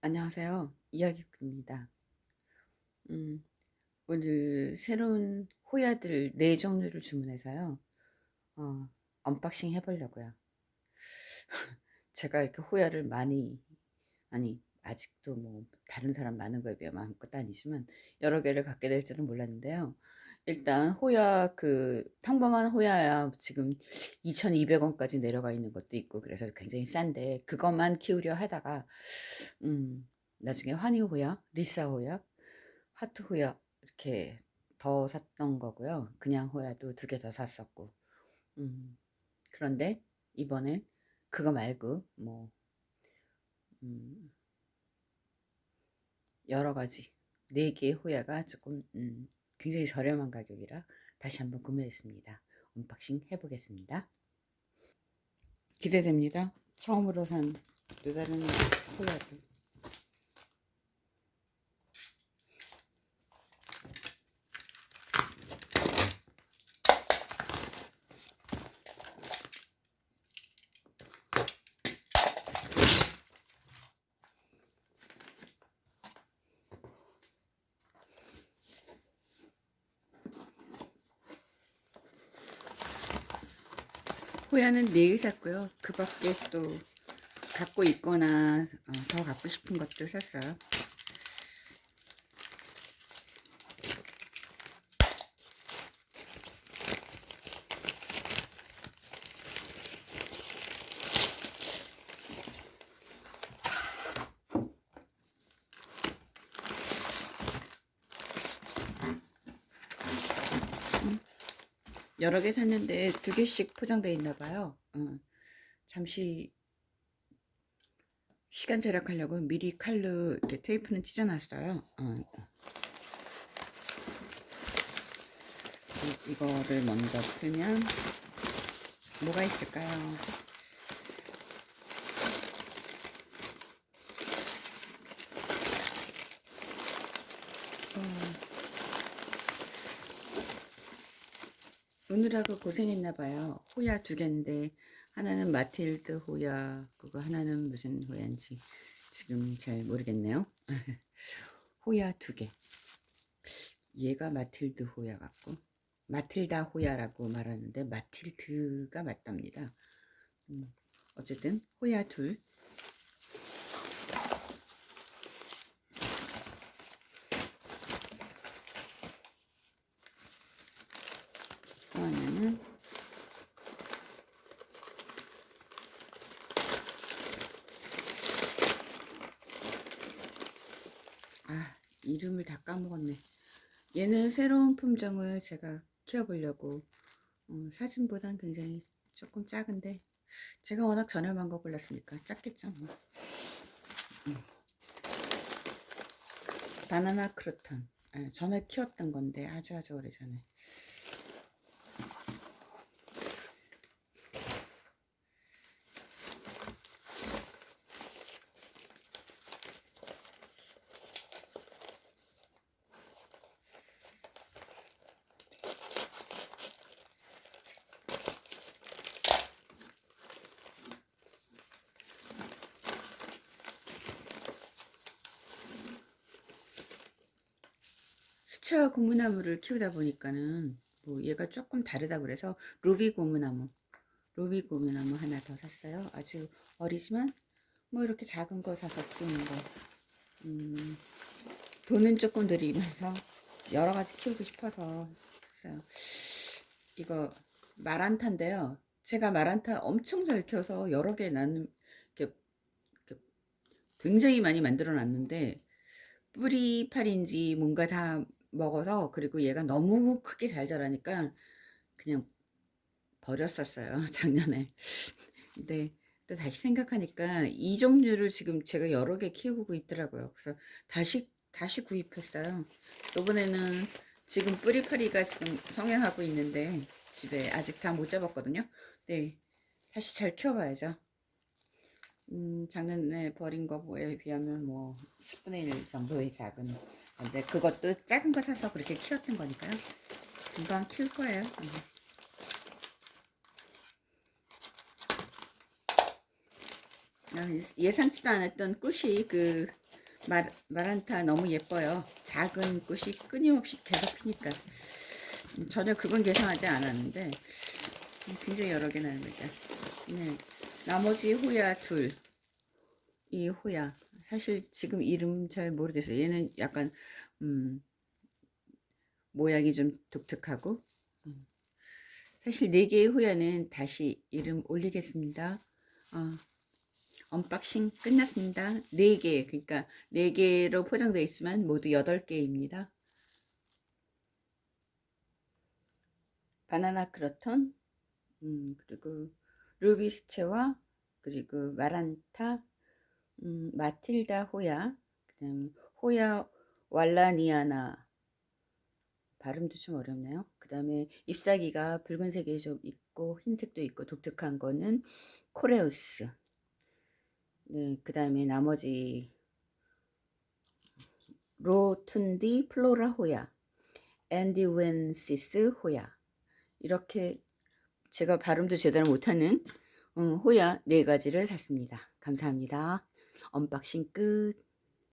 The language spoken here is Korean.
안녕하세요. 이야기꾼입니다. 음, 오늘 새로운 호야들 네 종류를 주문해서요. 어, unboxing 해보려고요. 제가 이렇게 호야를 많이, 아니, 아직도 뭐, 다른 사람 많은 거에 비하면 아무것도 아니지만, 여러 개를 갖게 될 줄은 몰랐는데요. 일단, 호야, 그, 평범한 호야야 지금 2,200원까지 내려가 있는 것도 있고, 그래서 굉장히 싼데, 그것만 키우려 하다가, 음, 나중에 환희 호야, 리사 호야, 하트 호야 이렇게 더 샀던 거고요. 그냥 호야도 두 개 더 샀었고. 음, 그런데 이번엔 그거 말고 뭐 음, 여러 가지 네 개의 호야가 조금 음, 굉장히 저렴한 가격이라 다시 한번 구매했습니다. unboxing 해보겠습니다. 기대됩니다. 처음으로 산 또 다른 호야들. 호야는 네일 샀고요. 그 밖에 또 갖고 있거나 어, 더 갖고 싶은 것들 샀어요. 여러 개 샀는데 두 개씩 포장되어 있나 봐요. 어, 잠시 시간 절약하려고 미리 칼로 이렇게 테이프는 찢어놨어요. 어, 이거를 먼저 풀면 뭐가 있을까요? 오느라고 고생했나봐요. 호야 두 개인데 하나는 마틸드 호야 그거 하나는 무슨 호야인지 지금 잘 모르겠네요. 호야 두 개. 얘가 마틸드 호야 같고 마틸다 호야라고 말하는데 마틸드가 맞답니다. 음, 어쨌든 호야 둘 하나는 아 이름을 다 까먹었네 얘는 새로운 품종을 제가 키워보려고 음, 사진보단 굉장히 조금 작은데 제가 워낙 저렴한 거 골랐으니까 작겠죠 뭐. 음. 바나나 크로톤 아, 전에 키웠던 건데 아주 아주 오래전에 수채화 고무나무를 키우다 보니까는 뭐 얘가 조금 다르다 그래서 루비 고무나무 루비 고무나무 하나 더 샀어요. 아주 어리지만 뭐 이렇게 작은 거 사서 키우는 거. 음, 돈은 조금 들이면서 여러 가지 키우고 싶어서 샀어요. 이거 마란타인데요. 제가 마란타 엄청 잘 키워서 여러 개 나는 이렇게, 굉장히 많이 만들어 놨는데 뿌리팔인지 뭔가 다 먹어서 그리고 얘가 너무 크게 잘 자라니까 그냥 버렸었어요 작년에. 근데 또 다시 생각하니까 이 종류를 지금 제가 여러 개 키우고 있더라고요. 그래서 다시 다시 구입했어요. 이번에는 지금 뿌리파리가 지금 성행하고 있는데 집에 아직 다 못 잡았거든요. 네 다시 잘 키워봐야죠. 음, 작년에 버린 거에 비하면 뭐 10분의 1 정도의 작은 근데 그것도 작은 거 사서 그렇게 키웠던 거니까요. 금방 키울 거예요. 음. 아, 예상치도 않았던 꽃이 그 말, 마란타 너무 예뻐요. 작은 꽃이 끊임없이 계속 피니까. 음, 전혀 그건 계산하지 않았는데 음, 굉장히 여러 개 거죠. 네. 나머지 호야 둘. 이 호야. 사실 지금 이름 잘 모르겠어요. 얘는 약간 음, 모양이 좀 독특하고 음. 사실 네 개의 호야는 다시 이름 올리겠습니다. 어, unboxing 끝났습니다. 4개, 그러니까 4개로 포장되어 있지만 모두 8개입니다. 바나나 크로톤, 음, 그리고 루비스체와 그리고 마란타, 음, 마틸다 호야, 그다음 호야 왈라니아나 발음도 좀 어렵네요. 그 다음에 잎사귀가 붉은색이 좀 있고 흰색도 있고 독특한 거는 콜레우스 네, 그 다음에 나머지 rotundiflora 호야 앤디웬시스 호야 이렇게 제가 발음도 제대로 못하는 음, 호야 네 가지를 샀습니다. 감사합니다. unboxing 끝.